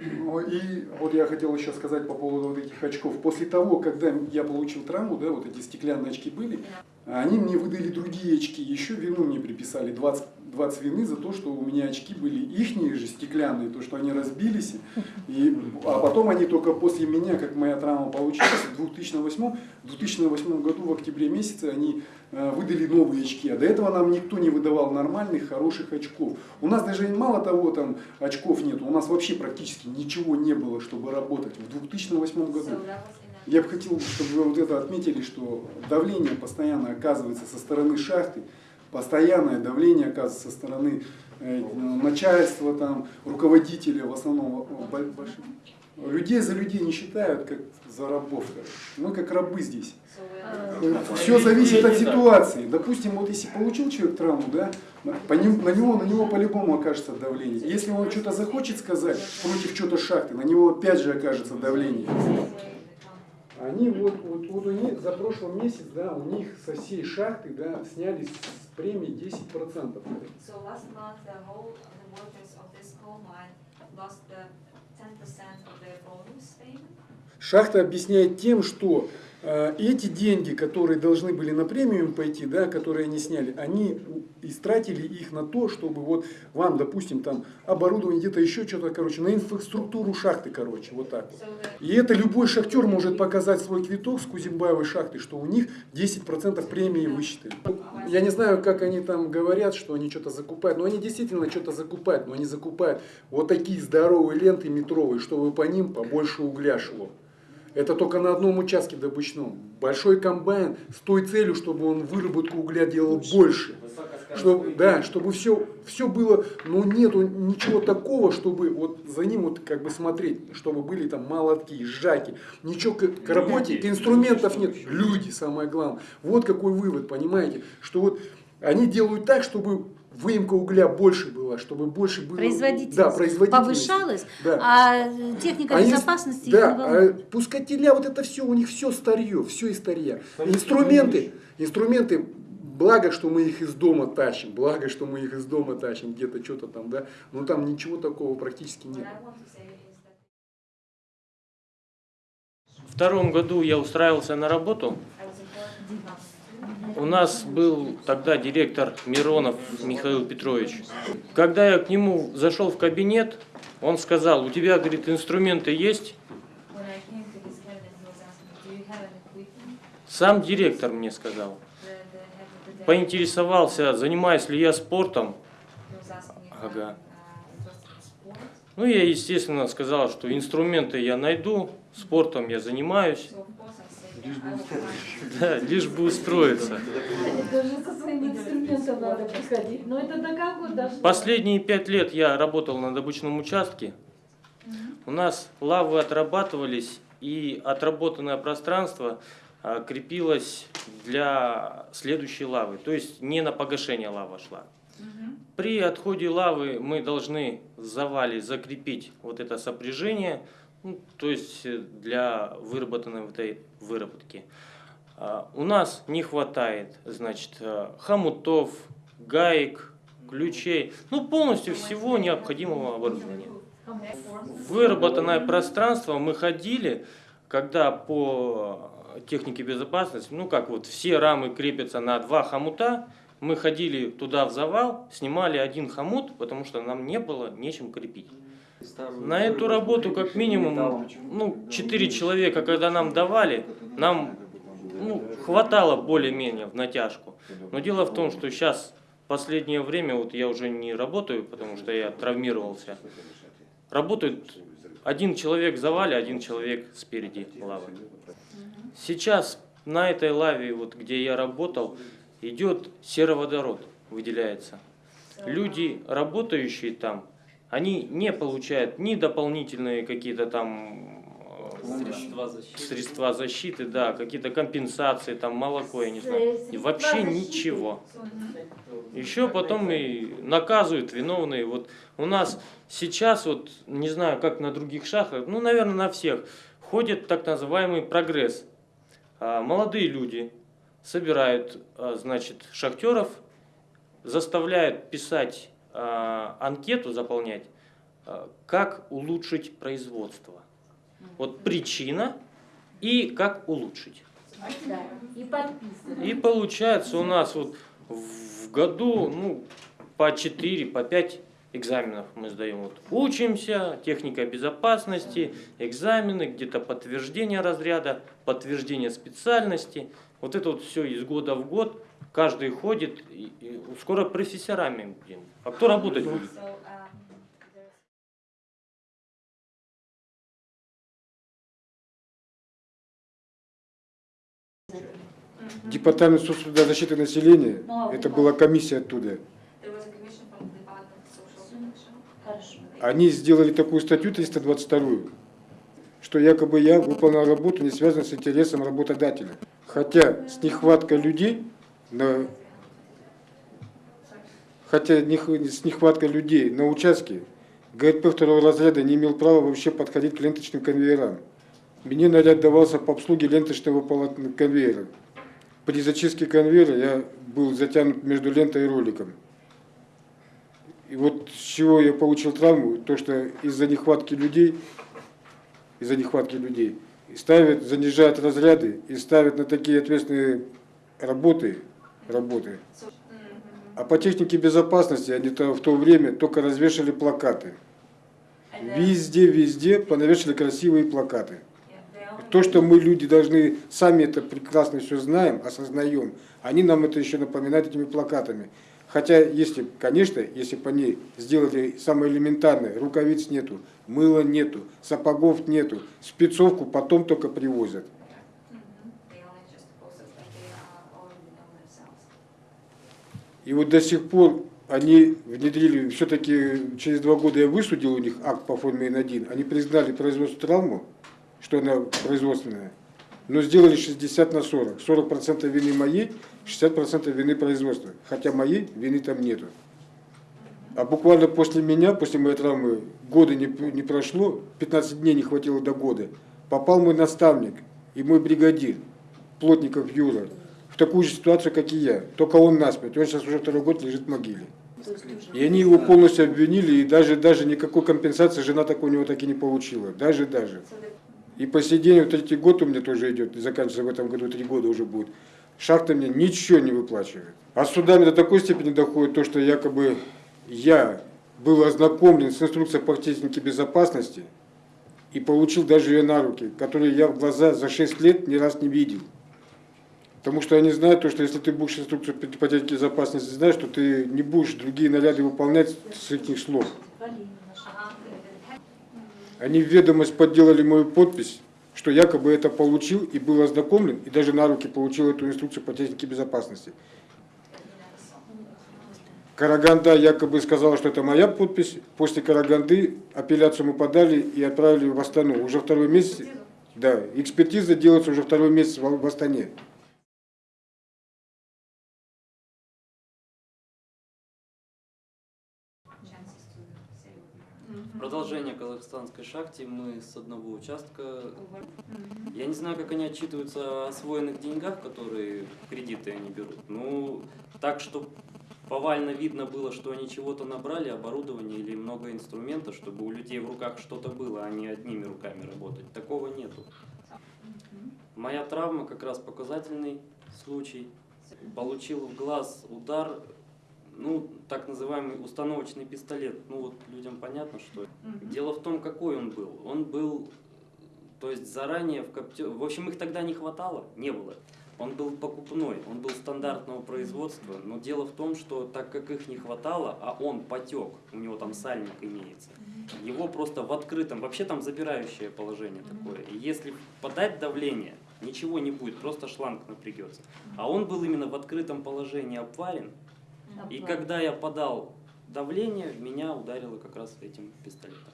Ну, и вот я хотел еще сказать по поводу вот этих очков. После того, когда я получил травму, да, вот эти стеклянные очки были, они мне выдали другие очки, еще вину мне приписали 20, 20 вины за то, что у меня очки были ихние же стеклянные, то, что они разбились. И, а потом они только после меня, как моя травма получилась, в 2008, в 2008 году в октябре месяце они э, выдали новые очки. А до этого нам никто не выдавал нормальных, хороших очков. У нас даже мало того там очков нет, у нас вообще практически ничего не было, чтобы работать в 2008 году. Я бы хотел, чтобы вы вот это отметили, что давление постоянно оказывается со стороны шахты, постоянное давление оказывается со стороны э, начальства, там, руководителя, в основном больших. Людей за людей не считают, как за рабов. Мы как рабы здесь. Все зависит от ситуации. Допустим, вот если получил человек травму, да, по ним, на него, на него по-любому окажется давление. Если он что-то захочет сказать против чего-то шахты, на него опять же окажется давление. Они вот, вот, вот у них за прошлый месяц, да, у них со всей шахты, да, сняли с премии 10%. So last month the whole the workers of this coal mine lost the 10% of their bonus payment. Шахта объясняет тем, что э, эти деньги, которые должны были на премиум пойти, да, которые они сняли, они истратили их на то, чтобы вот вам, допустим, там оборудование, где-то еще что-то, короче, на инфраструктуру шахты, короче, вот так вот. И это любой шахтер может показать свой квиток с Кузимбаевой шахты, что у них 10% премии высчитали. Я не знаю, как они там говорят, что они что-то закупают, но они действительно что-то закупают, но они закупают вот такие здоровые ленты метровые, чтобы по ним побольше угля шло. Это только на одном участке добычном. Большой комбайн с той целью, чтобы он выработку угля делал больше. Чтобы, да, чтобы все, все было, но нету ничего такого, чтобы вот за ним вот как бы смотреть, чтобы были там молотки, сжаки, ничего к, к работе, к инструментов нет, люди самое главное. Вот какой вывод, понимаете, что вот они делают так, чтобы выемка угля больше была, чтобы больше было... Производительность, да, производительность повышалась, да. а техника Они- безопасности да, их не волнует. а пускателя, вот это все, у них все старье, все из старья. Инструменты, инструменты, благо, что мы их из дома тащим, благо, что мы их из дома тащим, где-то что-то там, да, но там ничего такого практически нет. В втором году я устраивался на работу. У нас был тогда директор Миронов Михаил Петрович. Когда я к нему зашел в кабинет, он сказал, у тебя, говорит, инструменты есть? Сам директор мне сказал. Поинтересовался, занимаюсь ли я спортом. Ага. Ну, я, естественно, сказал, что инструменты я найду, спортом я занимаюсь, Да, лишь бы устроиться. Даже со своим инструментом надо приходить. Но это до как вот дошло? Последние пять лет я работал на добычном участке. У нас лавы отрабатывались, и отработанное пространство а, крепилось для следующей лавы. То есть не на погашение лава шла. При отходе лавы мы должны в завале закрепить вот это сопряжение, ну, то есть э, для выработанной этой выработки. А, У нас не хватает, значит, э, хомутов, гаек, ключей, ну полностью всего необходимого оборудования. Выработанное пространство мы ходили, когда по технике безопасности, ну как вот все рамы крепятся на два хомута, мы ходили туда в завал, снимали один хомут, потому что нам не было нечем крепить. На эту работу как минимум ну, 4 человека, когда нам давали, нам ну, хватало более-менее в натяжку. Но дело в том, что сейчас последнее время вот я уже не работаю, потому что я травмировался. Работает один человек в завале, один человек спереди лавы. Сейчас на этой лаве, вот где я работал, идет сероводород, выделяется. Люди, работающие там, они не получают ни дополнительные какие-то там э, Средства защиты. средства защиты, да, какие-то компенсации, там молоко, я не знаю. И вообще ничего. Еще потом и наказывают виновные. Вот у нас сейчас, вот не знаю, как на других шахтах, ну, наверное, на всех, ходит так называемый прогресс. А, Молодые люди собирают, а, значит, шахтеров, заставляют писать анкету, заполнять, э, как улучшить производство. Вот причина и как улучшить. Да, и. И получается у нас вот в году ну, по 4, по 5 экзаменов мы сдаем. Вот учимся, техника безопасности, экзамены, где-то подтверждение разряда, подтверждение специальности. Вот это вот все из года в год. Каждый ходит, и, и скоро профессорами будем. А кто работать будет? Um, Департамент соцтруда защиты населения, Ну, а это была комиссия оттуда. Они сделали такую статью 322, что якобы я выполнял работу, не связанную с интересом работодателя. Хотя с нехваткой людей, на, хотя с нехваткой людей на участке, ГРП второго разряда не имел права вообще подходить к ленточным конвейерам. Мне наряд давался по обслуге ленточного конвейера. При зачистке конвейера я был затянут между лентой и роликом. И вот с чего я получил травму, то что из-за нехватки людей, из-за нехватки людей, ставят, занижают разряды и ставят на такие ответственные работы, работы. А по технике безопасности они то, в то время только развешали плакаты. Везде, везде понавешали красивые плакаты. То, что мы, люди, должны сами это прекрасно все знаем, осознаем, они нам это еще напоминают этими плакатами. Хотя, если, конечно, если бы они сделали самое элементарное, рукавиц нету, мыла нету, сапогов нету, спецовку потом только привозят. И вот до сих пор они внедрили, все-таки через два года я высудил у них акт по форме Н1, они признали производство травму, что она производственная, но сделали 60 на 40. 40% вины моей, 60% вины производства. Хотя моей вины там нету. А буквально после меня, после моей травмы, года не, не прошло, 15 дней не хватило до года, попал мой наставник и мой бригадир, Плотников Юра, в такую же ситуацию, как и я. Только он насмерть. Он сейчас уже второй год лежит в могиле. И они его полностью обвинили, и даже, даже никакой компенсации жена так у него так и не получила. Даже, даже. И по сей день, вот третий год у меня тоже идет, заканчивается в этом году, три года уже будет. Шахта мне ничего не выплачивает. А судами до такой степени доходит то, что якобы я был ознакомлен с инструкцией по технике безопасности и получил даже ее на руки, которые я в глаза за 6 лет ни раз не видел. Потому что они знают то, что если ты будешь инструкцию по по технике безопасности знаешь, то ты не будешь другие наряды выполнять с этих слов. Они в ведомость подделали мою подпись, что якобы это получил и был ознакомлен, и даже на руки получил эту инструкцию по технике безопасности. Караганда якобы сказала, что это моя подпись. После Караганды апелляцию мы подали и отправили в Астану. Уже второй месяц, да, экспертиза делается уже второй месяц в Астане. Продолжение казахстанской шахте. Мы с одного участка. Я не знаю, как они отчитываются о освоенных деньгах, которые кредиты они берут. Ну, так, что повально видно было, что они чего-то набрали, оборудование или много инструментов, чтобы у людей в руках что-то было, а не одними руками работать. Такого нету. Моя травма как раз показательный случай. Получил в глаз удар, ну, так называемый установочный пистолет. Ну, вот людям понятно, что это. Дело в том, какой он был. Он был, то есть заранее в копте... В общем, их тогда не хватало, не было. Он был покупной, он был стандартного производства, но дело в том, что так как их не хватало, а он потек, у него там сальник имеется, его просто в открытом, вообще там забирающее положение такое. И если подать давление, ничего не будет, просто шланг напрягется. А он был именно в открытом положении обварен, и когда я подал давление, в меня ударило как раз этим пистолетом.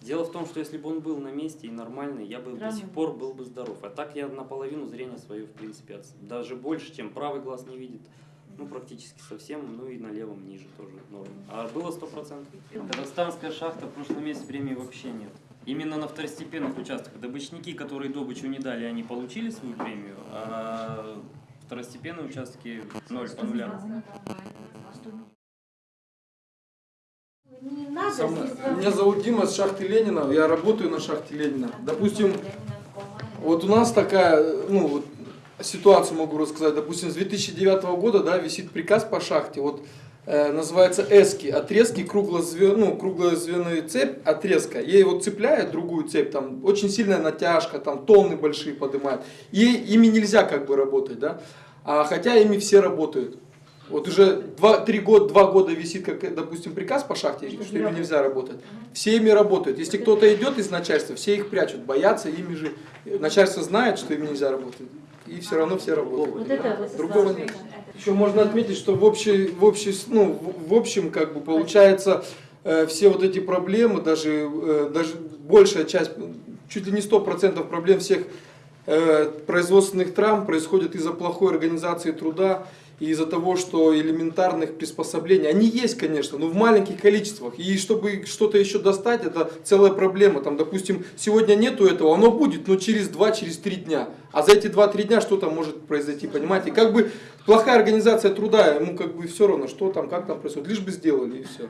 Дело в том, что если бы он был на месте и нормальный, я бы до Травмы сих пор был бы здоров. А так я наполовину зрения свое, в принципе, даже больше, чем правый глаз не видит. Ну, практически совсем, ну и на левом ниже тоже норм. А было 100%. Казахстанская шахта в прошлом месяце премии вообще нет. Именно на второстепенных участках. Добычники, которые добычу не дали, они получили свою премию, а второстепенные участки ноль по нулям. не надо Сам- Меня зовут Дима с шахты Ленина, я работаю на шахте Ленина. Допустим, coal mine. вот у нас такая, ну, вот, ситуацию могу рассказать. Допустим, с 2009 года, да, висит приказ по шахте, вот, называется эски, отрезки, круглозве, ну, круглозвенную цепь, отрезка. Ей вот цепляет другую цепь, там, очень сильная натяжка, там, тонны большие поднимает. И ими нельзя как бы работать, да. А хотя ими все работают. Вот уже два, три года, два года висит, как, допустим, приказ по шахте, что ими нельзя работать. Все ими работают. Если кто-то идет из начальства, все их прячут, боятся ими же. Начальство знает, что им нельзя работать. И все равно все работают. Вот это Другого нет. Еще можно отметить, что в, общей, в, общей, ну, в общем, как бы получается, э, все вот эти проблемы, даже, э, даже большая часть, чуть ли не 100% проблем всех э, производственных травм происходит из-за плохой организации труда из-за того, что элементарных приспособлений, они есть, конечно, но в маленьких количествах. И чтобы что-то еще достать, это целая проблема. Там, допустим, сегодня нету этого, оно будет, но через 2-3 через дня. А за эти 2-3 дня что там может произойти, понимаете? Как бы плохая организация труда, ему как бы все равно, что там, как там происходит, лишь бы сделали и все.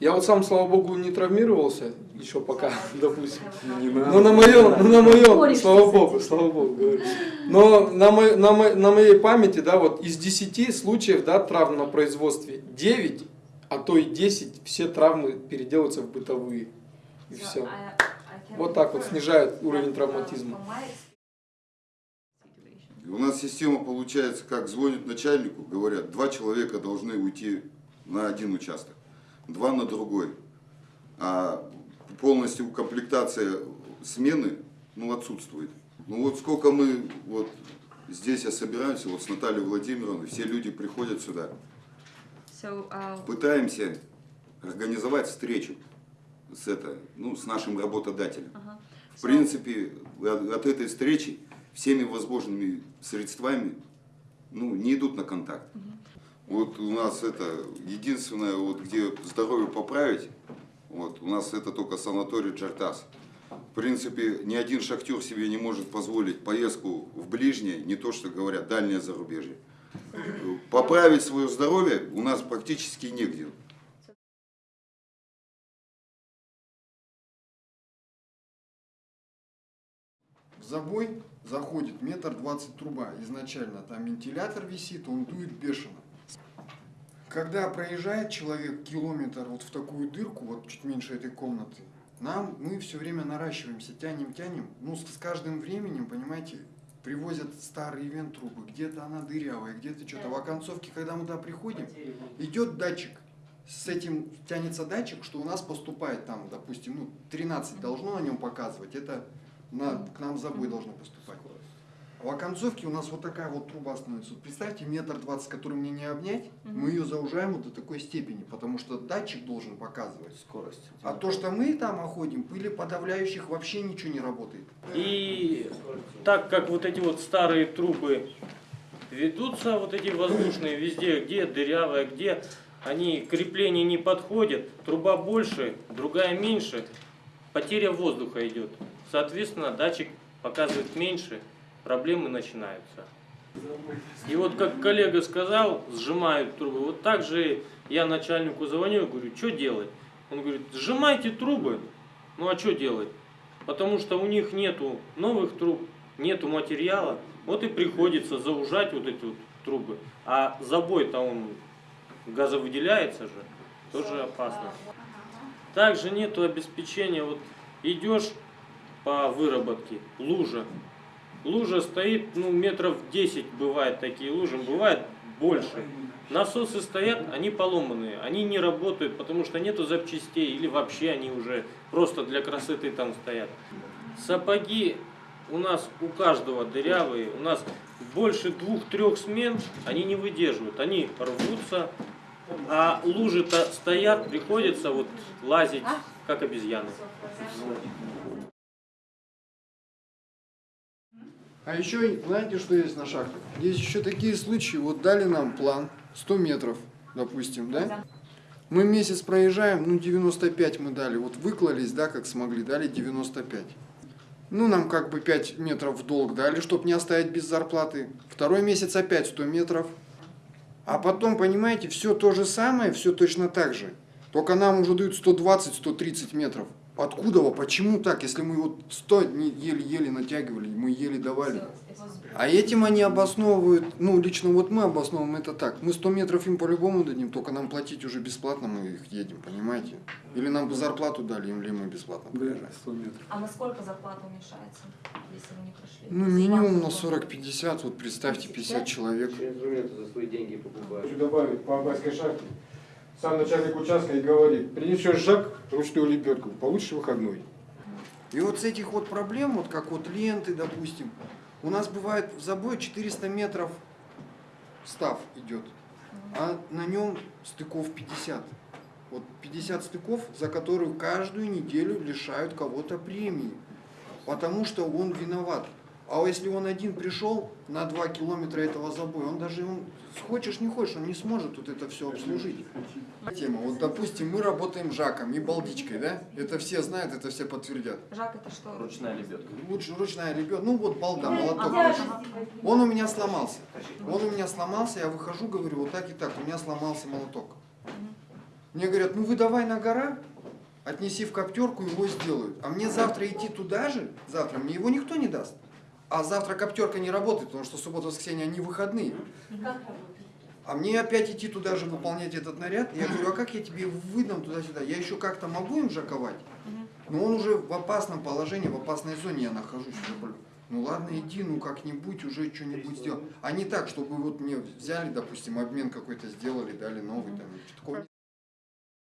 Я вот сам, слава богу, не травмировался еще пока, допустим. Не Ну на моем, ну на моем, слава богу, слава богу. говорю. Но на, мо- на, мо- на моей памяти, да, вот из 10 случаев, да, травм на производстве, 9, а то и 10, все травмы переделываются в бытовые. И все. I can Вот так вот снижает уровень травматизма. У нас система получается, как звонят начальнику, говорят, два человека должны уйти на один участок, два на другой. А полностью комплектация смены ну, отсутствует. Ну вот сколько мы вот здесь я собираемся, вот с Натальей Владимировной, все люди приходят сюда, So, uh, пытаемся организовать встречу с, это, ну, с нашим работодателем. uh-huh. В принципе, от, от этой встречи всеми возможными средствами ну, не идут на контакт. Вот у нас это единственное, вот, где здоровье поправить, вот, у нас это только санаторий Джартас. В принципе, ни один шахтер себе не может позволить поездку в ближнее, не то что говорят, дальнее зарубежье. Поправить свое здоровье у нас практически негде. В забой заходит метр двадцать труба изначально, там вентилятор висит, он дует бешено. Когда проезжает человек километр вот в такую дырку, вот чуть меньше этой комнаты, нам, мы все время наращиваемся, тянем, тянем, ну с, с каждым временем, понимаете, привозят старые вент трубы, где-то она дырявая, где-то что-то. В оконцовке, когда мы туда приходим, идет датчик, с этим тянется датчик, что у нас поступает там, допустим, ну, 13 должно на нем показывать, это на, к нам забой должно поступать. А в оконцовке у нас вот такая вот труба становится. Вот представьте, метр двадцать, который мне не обнять, мы ее заужаем вот до такой степени, потому что датчик должен показывать. Скорость. А то, что мы там оходим, пыли подавляющих вообще ничего не работает. И так как вот эти вот старые трубы ведутся, вот эти воздушные везде, где дырявая, где они крепления не подходят, труба больше, другая меньше, потеря воздуха идет. Соответственно, датчик показывает меньше, проблемы начинаются. И вот как коллега сказал, сжимают трубы. Вот так же я начальнику звоню и говорю, что делать? Он говорит, сжимайте трубы. Ну а что делать? Потому что у них нету новых труб, нету материала. Вот и приходится заужать вот эти вот трубы. А забой-то он газовыделяется же, тоже опасно. Также нету обеспечения, вот идешь по выработке, лужа. Лужа стоит, ну, метров 10 бывает такие лужи, бывает больше. Насосы стоят, они поломанные, они не работают, потому что нету запчастей, или вообще они уже просто для красоты там стоят. Сапоги у нас у каждого дырявые, у нас больше двух-трех смен они не выдерживают, они рвутся, а лужи-то стоят, приходится вот лазить, как обезьяны. А еще, знаете, что есть на шахте? Есть еще такие случаи, вот дали нам план, 100 метров, допустим, да? Мы месяц проезжаем, ну 95 мы дали, вот выклались, да, как смогли, дали 95. Ну, нам как бы 5 метров в долг дали, чтобы не оставить без зарплаты. Второй месяц опять 100 метров. А потом, понимаете, все то же самое, все точно так же. Только нам уже дают 120-130 метров. Откуда? во? Почему так? Если мы вот 100 не- еле-еле натягивали, мы еле давали. А этим они обосновывают, ну, лично вот мы обосновываем это так. Мы 100 метров им по-любому дадим, только нам платить уже бесплатно мы их едем, понимаете? Или нам бы зарплату дали, или мы бесплатно Да, проезжаем. 100 метров. А насколько зарплата уменьшается, если вы не прошли? Ну, минимум на было- 40-50, вот представьте, 50 человек. инструменты за свои деньги покупают. Хочу добавить по Абайской шахте. Сам начальник участка и говорит, принесешь жак, ручную лебедку, получишь выходной. И вот с этих вот проблем, вот как вот ленты, допустим, у нас бывает в забое 400 метров став идет, а на нем стыков 50. Вот 50 стыков, за которую каждую неделю лишают кого-то премии, потому что он виноват. А если он один пришел на 2 километра этого забоя, он даже, он, хочешь не хочешь, он не сможет вот это все обслужить. Тема. Вот, допустим, мы работаем жаком и балдичкой, да? Это все знают, это все подтвердят. Жак это что? Ручная лебедка. Лучше ручная ребенка, ну вот балда, молоток. Ага, лежит. ага. Он у меня сломался. Он у меня сломался, я выхожу, говорю, вот так и так, у меня сломался молоток. Мне говорят, ну вы давай на гора, отнеси в коптерку, его сделают. А мне завтра идти туда же, завтра мне его никто не даст. А завтра коптерка не работает, потому что суббота, воскресенье, они выходные. А мне опять идти туда же выполнять этот наряд. Я говорю, а как я тебе выдам туда-сюда? Я еще как-то могу им жаковать? Но он уже в опасном положении, в опасной зоне я нахожусь. уже, блин. Ну ладно, иди, ну как-нибудь уже что-нибудь сделал. А не так, чтобы вот мне взяли, допустим, обмен какой-то сделали, дали новый там. Такого